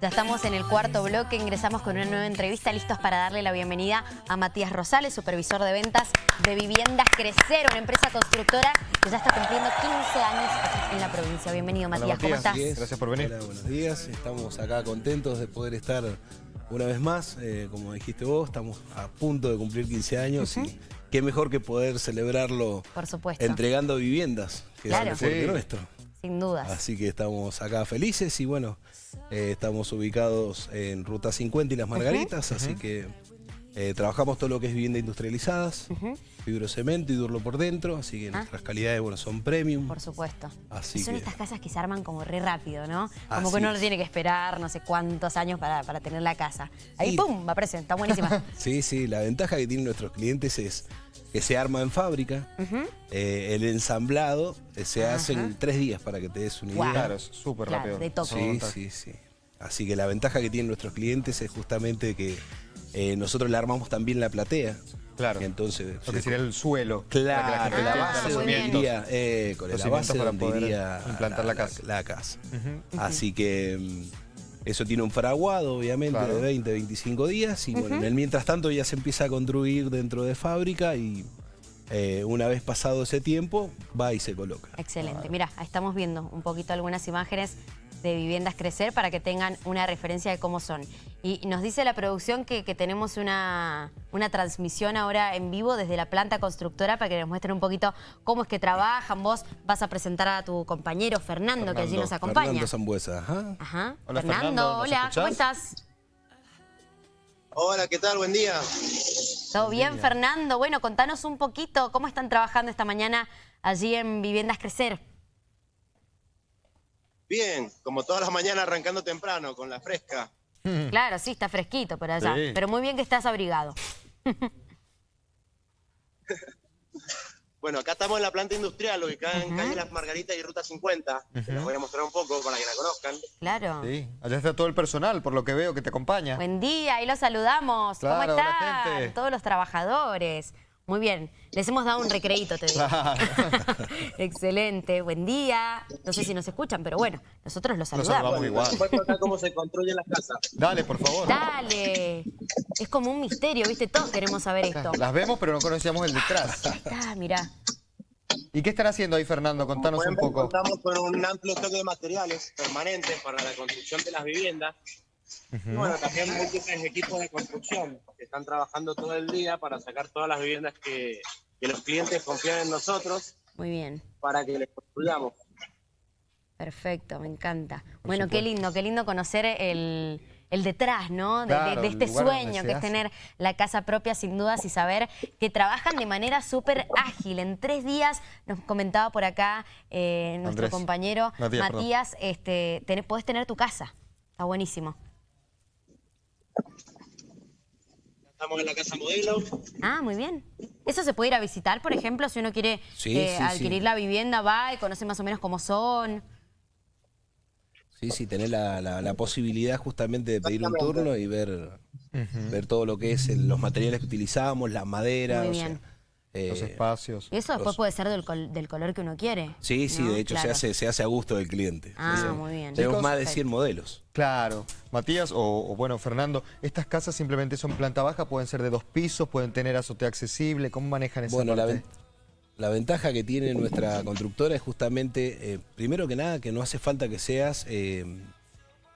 Ya estamos en el cuarto bloque, ingresamos con una nueva entrevista, listos para darle la bienvenida a Matías Rosales, supervisor de ventas de Viviendas Crecer, una empresa constructora que ya está cumpliendo 15 años en la provincia. Bienvenido Matías, ¿cómo estás? Gracias por venir. Hola, buenos días. Estamos acá contentos de poder estar una vez más. Eh, como dijiste vos, estamos a punto de cumplir 15 años y qué mejor que poder celebrarlo Por supuesto. entregando viviendas, que Claro. es el Sí. nuestro. Sin dudas. Así que estamos acá felices y bueno, eh, estamos ubicados en Ruta 50 y Las Margaritas, así que eh, trabajamos todo lo que es vivienda industrializadas, fibrocemento y durlo por dentro, así que nuestras calidades bueno, son premium. Ah. Por supuesto. Así Son que- estas casas que se arman como re rápido, ¿no? Como Así que uno no tiene que esperar no sé cuántos años para, para tener la casa. Ahí, Y- ¡pum! aparece, está buenísima. Sí, sí, la ventaja que tienen nuestros clientes es que se arma en fábrica, eh, el ensamblado eh, se hace en tres días para que te des una idea. Claro, es súper Claro, rápido. de toque. Sí, sí, sí. Así que la ventaja que tienen nuestros clientes es justamente que eh, nosotros le armamos también la platea. Claro. Y entonces, Lo que sería el suelo. Claro, para que la, gente Ah, base donde iría, eh, con Los la base para donde poder iría implantar la casa. La, casa. Así que mm, eso tiene un fraguado, obviamente, Claro. de 20, 25 días. Y bueno, en el mientras tanto ya se empieza a construir dentro de fábrica y eh, una vez pasado ese tiempo, va y se coloca. Excelente. Mira, ahí estamos viendo un poquito algunas imágenes de viviendas crecer para que tengan una referencia de cómo son. Y nos dice la producción que, que tenemos una, una transmisión ahora en vivo desde la planta constructora para que nos muestren un poquito cómo es que trabajan. Vos vas a presentar a tu compañero Fernando, que allí nos acompaña. Fernando Zambuesa, ajá. Ajá. Hola, Fernando, Fernando, ¿nos hola, ¿cómo estás? Hola, ¿qué tal? Buen día. ¿Todo bien, Fernando? Bueno, contanos un poquito cómo están trabajando esta mañana allí en Viviendas Crecer. Bien, como todas las mañanas arrancando temprano con la fresca. Claro, sí, está fresquito por allá. Sí. Pero muy bien que estás abrigado. Bueno, acá estamos en la planta industrial ubicada en calle Las Margaritas y Ruta 50. que Les voy a mostrar un poco para que la conozcan. Claro. Sí, allá está todo el personal, por lo que veo, que te acompaña. Buen día, ahí los saludamos. Claro, ¿Cómo están? gente. Todos los trabajadores. Muy bien, les hemos dado un recreíto, te digo. Claro. Excelente, buen día. No sé si nos escuchan, pero bueno, nosotros los saludamos. saludamos igual. Cómo se construyen las casas. Dale, por favor. Dale. Es como un misterio, ¿viste? Todos queremos saber esto. Las vemos, pero no conocíamos el detrás. Ah, mirá. ¿Y qué están haciendo ahí, Fernando? Contanos un poco. contamos con un amplio stock de materiales permanentes para la construcción de las viviendas. Bueno, también múltiples equipos de construcción que están trabajando todo el día para sacar todas las viviendas que, que los clientes confían en nosotros Muy bien. para que les construyamos. Perfecto, me encanta. Bueno, qué lindo, qué lindo conocer el, el detrás, ¿no? De, Claro, este sueño que es tener la casa propia sin dudas y saber que trabajan de manera súper ágil. En tres días, nos comentaba por acá eh, nuestro Andrés. compañero Matías, este, tenés- podés tener tu casa. Está buenísimo. Estamos en la casa modelo. Ah, muy bien. ¿Eso se puede ir a visitar, por ejemplo, si uno quiere Sí, eh, sí, adquirir sí. la vivienda, va y conoce más o menos cómo son? Sí, sí, tener la, la- la posibilidad justamente de pedir un turno y ver, ver todo lo que es el- los materiales que utilizamos, la madera. Muy o sea. Eh, Los espacios. Y eso después Los- puede ser del, col- del color que uno quiere. Sí, sí, ¿no? de hecho Claro. se, hace, se hace a gusto del cliente. Ah, Sí. muy bien. Tenemos Chicos, más de perfecto. 100 modelos. Claro. Matías, o, o bueno, Fernando, ¿estas casas simplemente son planta baja? ¿Pueden ser de dos pisos? ¿Pueden tener azotea accesible? ¿Cómo manejan esa Bueno, la, ven- la ventaja que tiene nuestra constructora es justamente, eh, primero que nada, que no hace falta que seas eh,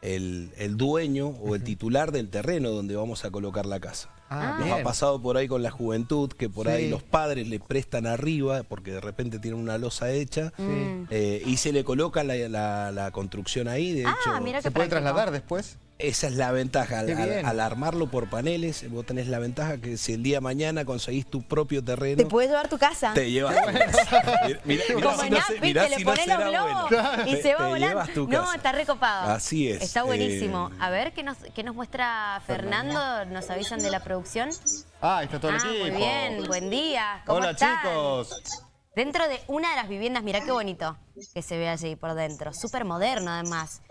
el, el dueño o el titular del terreno donde vamos a colocar la casa. Ah, Nos bien. ha pasado por ahí con la juventud, que por ahí los padres le prestan arriba, porque de repente tienen una losa hecha, eh, y se le coloca la, la- la construcción ahí. De Ah, hecho, mira ¿Se puede práctico. trasladar después? Esa es la ventaja. Al, armarlo por paneles, vos tenés la ventaja que si el día de mañana conseguís tu propio terreno, Te puedes llevar tu casa. te llevas tu casa. Mirá- mirá- mirá Como si en no App, se- ¿viste? mirá le si no pones los globos bueno. y Te- se va te volando. llevas tu No, está recopado. Así es, Está buenísimo. eh, A ver, ¿qué nos, qué nos muestra Fernando? ¿Nos avisan de la producción? Ah, está todo el ah, equipo. muy bien. Buen día. ¿Cómo Hola, están? chicos. Dentro de una de las viviendas, mirá qué bonito que se ve allí por dentro. Súper moderno, además.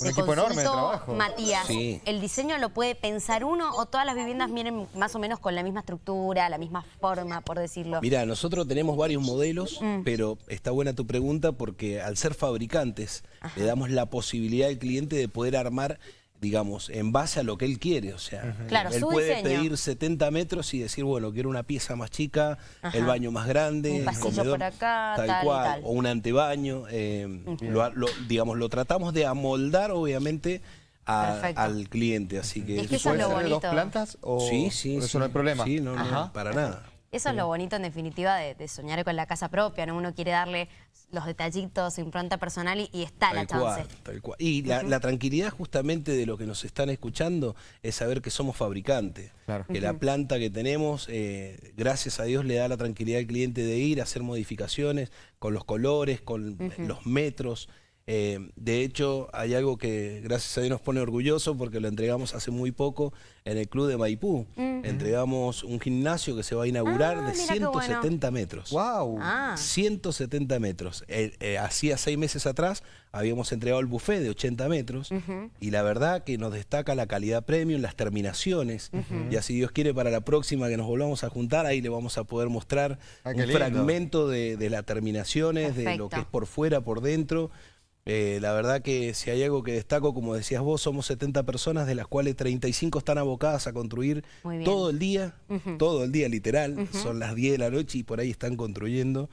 Un equipo enorme de trabajo. Matías, Sí. ¿el diseño lo puede pensar uno o todas las viviendas vienen más o menos con la misma estructura, la misma forma, por decirlo? Mira, nosotros tenemos varios modelos, Mm. pero está buena tu pregunta porque al ser fabricantes le damos la posibilidad al cliente de poder armar digamos, en base a lo que él quiere. O sea, Claro, él su puede diseño. pedir 70 metros y decir, bueno, quiero una pieza más chica, Ajá. el baño más grande, Un el pasillo comedor, por acá, tal, tal y cual, tal. o un antebaño. eh, lo, lo- digamos, lo tratamos de amoldar, obviamente, a- al cliente. Así que, Es que ¿Y eso es puede lo ser de dos plantas o sí, sí, por eso sí. no hay problema? Sí, no, no, para nada. Eso es lo bonito, en definitiva, de, de soñar con la casa propia, ¿no? Uno quiere darle los detallitos, su impronta personal y, y está la chance. cual, tal cual. Y la, la tranquilidad justamente de lo que nos están escuchando es saber que somos fabricantes. Claro. Que la planta que tenemos, eh, gracias a Dios, le da la tranquilidad al cliente de ir a hacer modificaciones con los colores, con los metros. Eh, de hecho, hay algo que gracias a Dios nos pone orgulloso porque lo entregamos hace muy poco en el club de Maipú. Entregamos un gimnasio que se va a inaugurar Ah, de mira qué bueno. 170 metros. ¡Wow! Ah, 170 metros. Eh, eh, hacía seis meses atrás habíamos entregado el buffet de 80 metros y la verdad que nos destaca la calidad premium, las terminaciones. Y así Dios quiere para la próxima que nos volvamos a juntar, ahí le vamos a poder mostrar Ah, un lindo. fragmento de, de las terminaciones, de lo que es por fuera, por dentro. Eh, la verdad que si hay algo que destaco, como decías vos, somos 70 personas, de las cuales 35 están abocadas a construir todo el día, todo el día literal, son las 10 de la noche y por ahí están construyendo.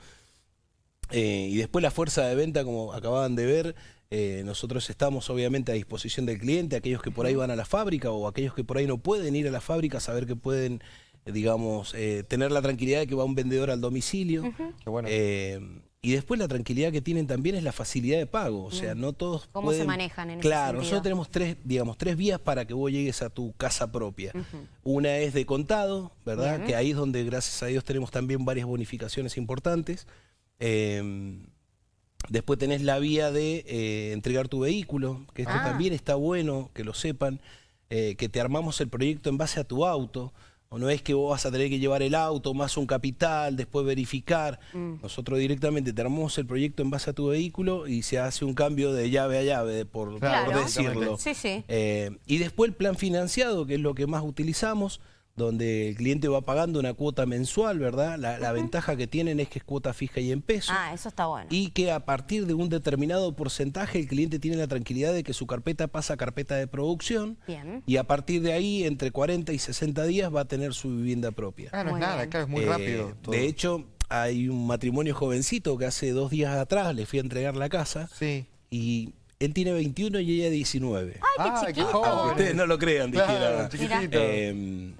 Eh, y después la fuerza de venta, como acababan de ver, eh, nosotros estamos obviamente a disposición del cliente, aquellos que por ahí van a la fábrica o aquellos que por ahí no pueden ir a la fábrica, saber que pueden, digamos, eh, tener la tranquilidad de que va un vendedor al domicilio. Qué bueno. Eh, y después la tranquilidad que tienen también es la facilidad de pago. O sea, no todos ¿Cómo se manejan en Claro, nosotros tenemos tres, digamos, tres vías para que vos llegues a tu casa propia. Una es de contado, ¿verdad? Bien. Que ahí es donde, gracias a Dios, tenemos también varias bonificaciones importantes. Eh, después tenés la vía de eh, entregar tu vehículo, que esto Ah. también está bueno, que lo sepan, eh, que te armamos el proyecto en base a tu auto. O no es que vos vas a tener que llevar el auto más un capital, después verificar. Mm. Nosotros directamente te armamos el proyecto en base a tu vehículo y se hace un cambio de llave a llave, por, Claro. por decirlo. Sí, sí. Eh, y después el plan financiado, que es lo que más utilizamos, donde el cliente va pagando una cuota mensual, ¿verdad? La, la ventaja que tienen es que es cuota fija y en pesos. Ah, eso está bueno. Y que a partir de un determinado porcentaje el cliente tiene la tranquilidad de que su carpeta pasa a carpeta de producción Bien. y a partir de ahí, entre 40 y 60 días, va a tener su vivienda propia. Ah, no es Muy nada, bien. claro, es muy Eh, rápido. todo. De hecho, hay un matrimonio jovencito que hace dos días atrás le fui a entregar la casa Sí. y él tiene 21 y ella 19. ¡Ay, qué chiquito! Aunque joven. ustedes no lo crean, Claro, dijera. Eh,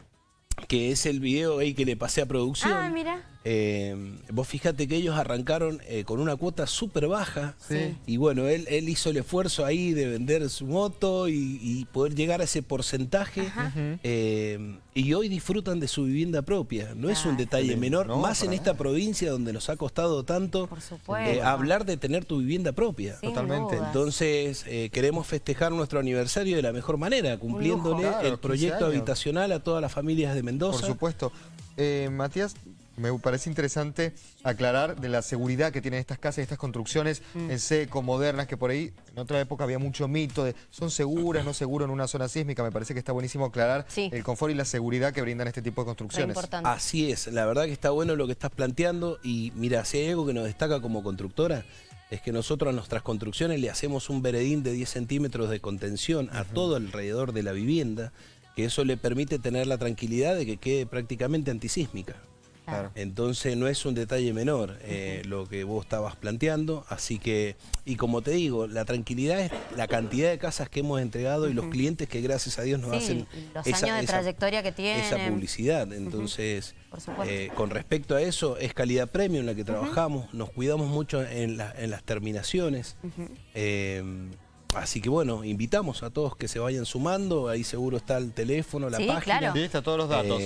que es el video ahí que le pasé a producción. Ah, mira. Eh, vos fíjate que ellos arrancaron eh, con una cuota súper baja. Sí. Y bueno, él, él hizo el esfuerzo ahí de vender su moto y, y poder llegar a ese porcentaje. Eh, y hoy disfrutan de su vivienda propia. No es un detalle menor, No, más en esta provincia donde nos ha costado tanto Por supuesto. eh, hablar de tener tu vivienda propia. Sin Totalmente. dudas. Entonces, eh, queremos festejar nuestro aniversario de la mejor manera, cumpliéndole Claro, 15 el proyecto habitacional a todas las familias de Mendoza. Por supuesto. Eh, Matías, me parece interesante aclarar de la seguridad que tienen estas casas y estas construcciones Mm. en seco, modernas, que por ahí en otra época había mucho mito de son seguras, no seguras en una zona sísmica. Me parece que está buenísimo aclarar Sí. el confort y la seguridad que brindan este tipo de construcciones. importante. Así es, la verdad que está bueno lo que estás planteando y mira, si hay algo que nos destaca como constructora, es que nosotros a nuestras construcciones le hacemos un veredín de 10 centímetros de contención a todo alrededor de la vivienda, que eso le permite tener la tranquilidad de que quede prácticamente antisísmica. Claro. Entonces no es un detalle menor eh, lo que vos estabas planteando, así que, y como te digo, la tranquilidad es la cantidad de casas que hemos entregado y los clientes que gracias a Dios nos Sí, hacen los años de trayectoria que tienen. esa publicidad. Entonces, eh, con respecto a eso, es calidad premium la que trabajamos, nos cuidamos mucho en, la- en las terminaciones. Eh, así que bueno, invitamos a todos que se vayan sumando, ahí seguro está el teléfono, la Sí, página. claro. Sí, está todos los datos.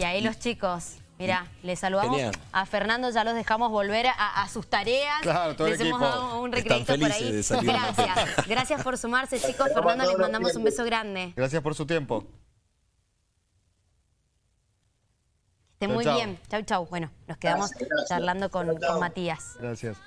Y ahí los chicos, mirá, les saludamos Genial. a Fernando, ya los dejamos volver a, a sus tareas. Claro, todo el les hemos equipo. dado un recreito por ahí. Gracias, gracias por sumarse, chicos. Fernando, les mandamos un beso grande. Gracias por su tiempo. Esté Chau, muy chau. bien. Chau, chau. Bueno, nos quedamos charlando con, con Matías. Gracias.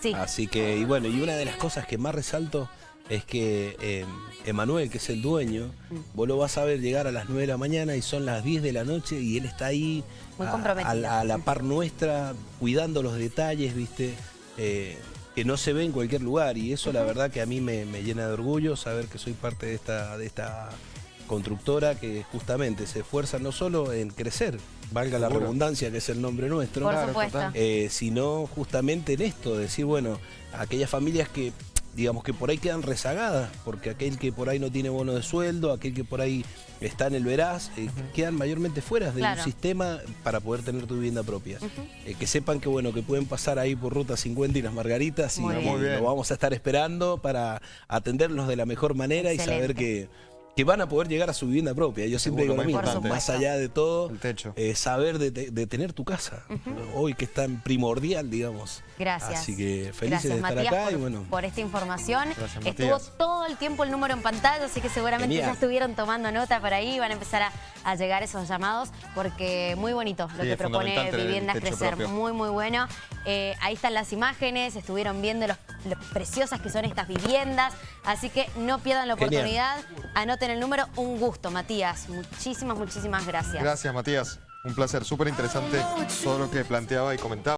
Sí. Así que, y bueno, y una de las cosas que más resalto es que eh, Emanuel, que es el dueño, Mm. vos lo vas a ver llegar a las 9 de la mañana y son las 10 de la noche y él está ahí Muy a- comprometido. a, la- a la par nuestra, cuidando los detalles, ¿viste? Eh, que no se ve en cualquier lugar y eso la verdad que a mí me, me llena de orgullo saber que soy parte de esta, de esta constructora que justamente se esfuerza no solo en crecer, valga la Seguro. redundancia que es el nombre nuestro, Por Claro, supuesto. total. eh, sino justamente en esto, decir, bueno, aquellas familias que, digamos que por ahí quedan rezagadas, porque aquel que por ahí no tiene bono de sueldo, aquel que por ahí está en el veraz, eh, quedan mayormente fuera de Claro. un sistema para poder tener tu vivienda propia. Eh, que sepan que bueno, que pueden pasar ahí por Ruta 50 y las Margaritas y lo vamos a estar esperando para atenderlos de la mejor manera y saber que, que van a poder llegar a su vivienda propia. Yo siempre digo lo mismo, más allá de todo, El techo. eh, saber de, tener tu casa. Hoy que es tan primordial, digamos. Gracias. Así que felices Gracias, de estar Matías, acá por, y bueno. por esta información. Gracias, Estuvo todo el tiempo el número en pantalla, así que seguramente Genial. ya estuvieron tomando nota por ahí, van a empezar a, a llegar esos llamados, porque muy bonito lo Sí, que propone Viviendas Crecer. propio. Muy, muy bueno. Eh, ahí están las imágenes, estuvieron viendo los- lo preciosas que son estas viviendas, así que no pierdan la Genial. oportunidad. Anoten el número. Un gusto, Matías. Muchísimas, muchísimas gracias. Gracias, Matías. Un placer, súper interesante todo lo que planteaba y comentaba.